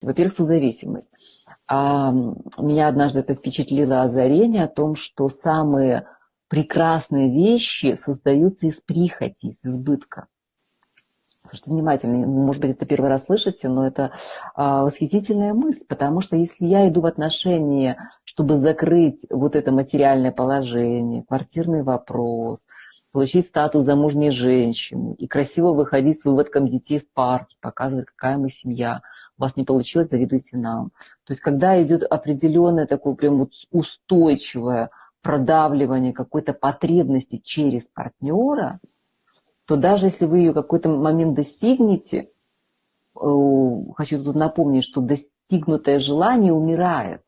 Во-первых, созависимость. А, меня однажды это впечатлило озарение о том, что самые прекрасные вещи создаются из прихоти, из избытка. Слушайте внимательно, может быть, это первый раз слышите, но это а, восхитительная мысль, потому что если я иду в отношения, чтобы закрыть вот это материальное положение, квартирный вопрос, получить статус замужней женщины и красиво выходить с выводком детей в парке, показывать, какая мы семья, у вас не получилось, завидуйте нам. То есть когда идет определенное такое прям вот устойчивое продавливание какой-то потребности через партнера, то даже если вы ее какой-то момент достигнете, э, хочу тут напомнить, что достигнутое желание умирает,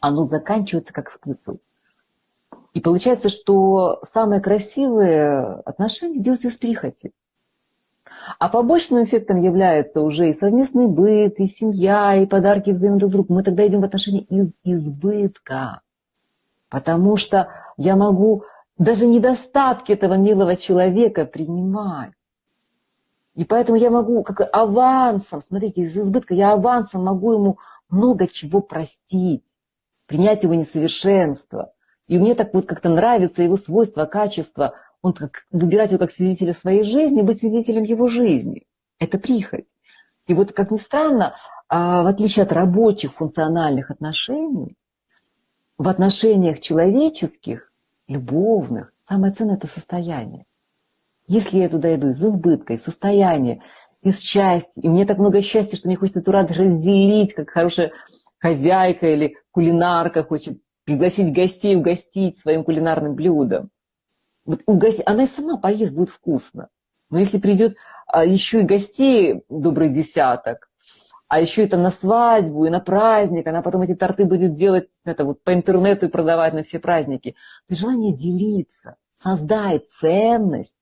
оно заканчивается как смысл. И получается, что самые красивые отношения делаются из прихоти. А побочным эффектом является уже и совместный быт, и семья, и подарки взаимно друг другу. Мы тогда идем в отношения из избытка. Потому что я могу даже недостатки этого милого человека принимать. И поэтому я могу как авансом, смотрите, из избытка я авансом могу ему много чего простить, принять его несовершенство. И мне так вот как-то нравится его свойства, качества, он как, выбирать его как свидетеля своей жизни, быть свидетелем его жизни. Это прихоть. И вот, как ни странно, а, в отличие от рабочих функциональных отношений, в отношениях человеческих любовных, самое ценное – это состояние. Если я туда иду из избытка, из состояния, из счастья, и мне так много счастья, что мне хочется эту радость разделить, как хорошая хозяйка или кулинарка хочет пригласить гостей, угостить своим кулинарным блюдом. Вот угости... Она и сама поест, будет вкусно. Но если придет а, еще и гостей добрый десяток, а еще это на свадьбу и на праздник, она потом эти торты будет делать это вот по интернету и продавать на все праздники. То желание делиться, создать ценность,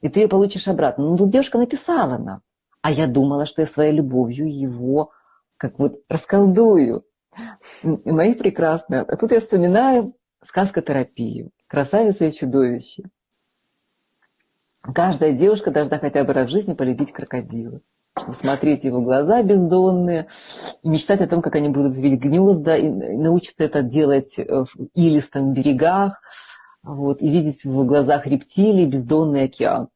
и ты ее получишь обратно. Ну, тут девушка написала нам, а я думала, что я своей любовью его как вот расколдую. Мои прекрасные. А тут я вспоминаю сказкотерапию «Красавица и чудовище». Каждая девушка должна хотя бы раз в жизни полюбить крокодила смотреть его глаза бездонные, и мечтать о том, как они будут видеть гнезда, и научиться это делать в илистых берегах, вот, и видеть в глазах рептилий бездонный океан.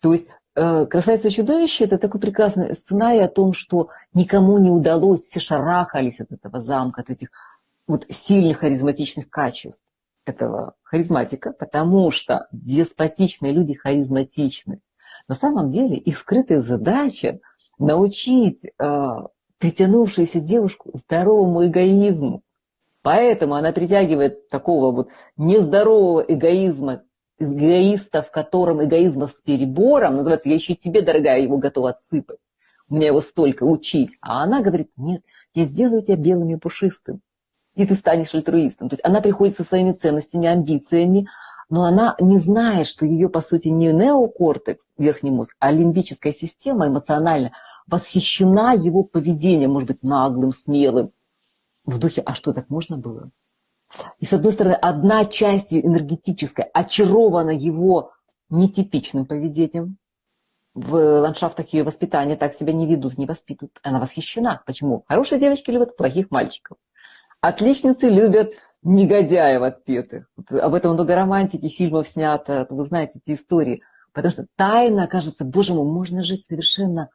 То есть э, «Красавица и чудовище» – это такой прекрасный сценарий о том, что никому не удалось, все шарахались от этого замка, от этих вот сильных харизматичных качеств этого харизматика, потому что деспотичные люди харизматичны. На самом деле их скрытая задача научить э, притянувшуюся девушку здоровому эгоизму. Поэтому она притягивает такого вот нездорового эгоизма, эгоиста, в котором эгоизма с перебором, называется, я еще тебе, дорогая, его готова отсыпать. У меня его столько, учись. А она говорит, нет, я сделаю тебя белым и пушистым. И ты станешь альтруистом. То есть она приходит со своими ценностями, амбициями, но она не знает, что ее, по сути, не неокортекс, верхний мозг, а лимбическая система эмоционально восхищена его поведением, может быть, наглым, смелым, в духе «а что, так можно было?» И, с одной стороны, одна часть энергетическая очарована его нетипичным поведением. В ландшафтах ее воспитания так себя не ведут, не воспитывают. Она восхищена. Почему? Хорошие девочки любят плохих мальчиков. Отличницы любят негодяев отпетых. Об этом много романтики, фильмов снято, вы знаете эти истории. Потому что тайна, кажется, боже мой, можно жить совершенно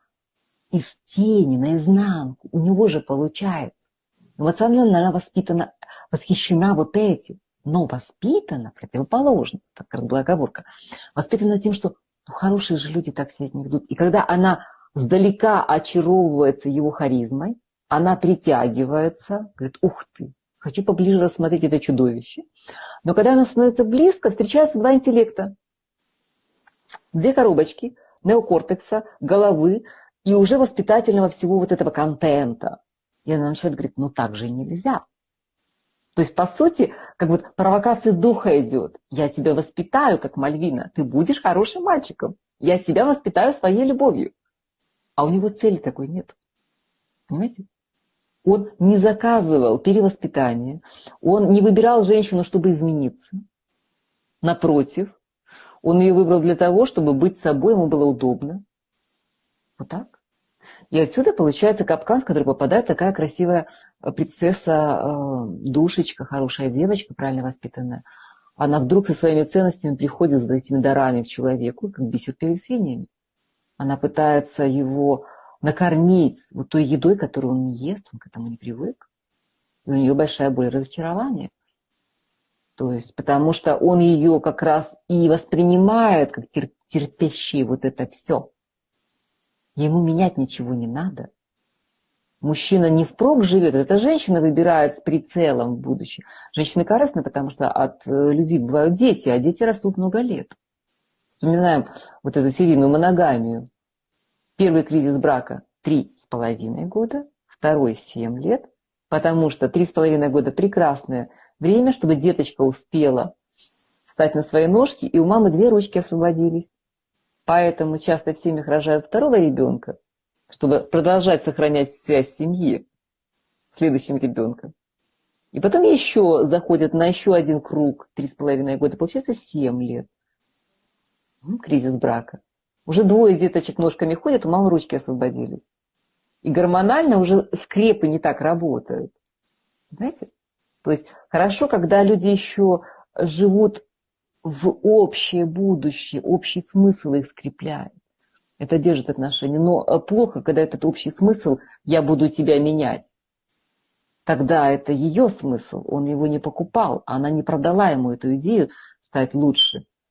из тени, наизнанку. У него же получается. Эмоционально она воспитана, восхищена вот этим. Но воспитана противоположно, так раз была оговорка, воспитана тем, что ну, хорошие же люди так себя не ведут. И когда она сдалека очаровывается его харизмой, она притягивается, говорит, ух ты, хочу поближе рассмотреть это чудовище. Но когда она становится близко, встречаются два интеллекта. Две коробочки неокортекса, головы и уже воспитательного всего вот этого контента. И она начинает говорить, ну так же нельзя. То есть, по сути, как вот провокация духа идет. Я тебя воспитаю, как Мальвина. Ты будешь хорошим мальчиком. Я тебя воспитаю своей любовью. А у него цели такой нет. Понимаете? Он не заказывал перевоспитание, он не выбирал женщину, чтобы измениться. Напротив, он ее выбрал для того, чтобы быть собой, ему было удобно. Вот так. И отсюда получается капкан, в который попадает такая красивая э, принцесса, э, душечка, хорошая девочка, правильно воспитанная. Она вдруг со своими ценностями приходит за этими дарами к человеку, как бисер перед свиньями. Она пытается его накормить вот той едой, которую он не ест, он к этому не привык. И у нее большая боль и разочарование. То есть, потому что он ее как раз и воспринимает как терпящий вот это все. Ему менять ничего не надо. Мужчина не впрок живет, это женщина выбирает с прицелом в будущее. Женщины корыстны, потому что от э, любви бывают дети, а дети растут много лет. Вспоминаем вот эту серийную моногамию. Первый кризис брака – три с половиной года, второй – семь лет, потому что три с половиной года – прекрасное время, чтобы деточка успела встать на свои ножки, и у мамы две ручки освободились. Поэтому часто в семьях рожают второго ребенка, чтобы продолжать сохранять связь семьи с следующим ребенком. И потом еще заходят на еще один круг, три с половиной года, получается семь лет. Кризис брака. Уже двое деточек ножками ходят, у мамы ручки освободились. И гормонально уже скрепы не так работают. Знаете? То есть хорошо, когда люди еще живут в общее будущее, общий смысл их скрепляет. Это держит отношения. Но э, плохо, когда этот общий смысл «я буду тебя менять». Тогда это ее смысл, он его не покупал, она не продала ему эту идею стать лучше.